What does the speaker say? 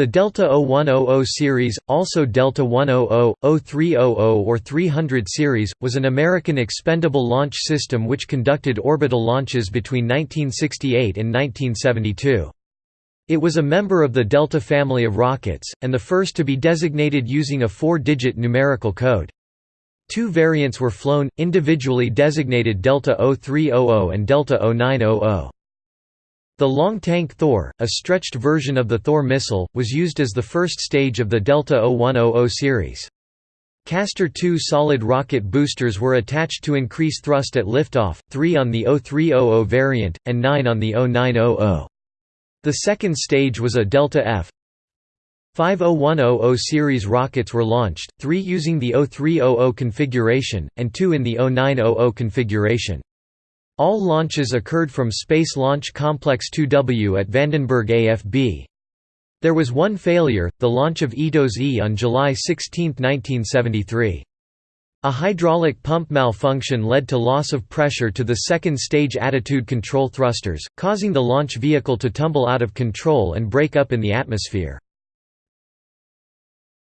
The Delta 0100 series, also Delta 100, 0300 or 300 series, was an American expendable launch system which conducted orbital launches between 1968 and 1972. It was a member of the Delta family of rockets, and the first to be designated using a four-digit numerical code. Two variants were flown, individually designated Delta 0300 and Delta 0900. The long tank Thor, a stretched version of the Thor missile, was used as the first stage of the Delta 0100 series. Castor II solid rocket boosters were attached to increase thrust at liftoff, 3 on the 0300 variant, and 9 on the 0900. The second stage was a Delta F. 50100 series rockets were launched, 3 using the 0300 configuration, and 2 in the 0900 configuration. All launches occurred from Space Launch Complex 2W at Vandenberg AFB. There was one failure, the launch of EDOS E on July 16, 1973. A hydraulic pump malfunction led to loss of pressure to the second stage attitude control thrusters, causing the launch vehicle to tumble out of control and break up in the atmosphere.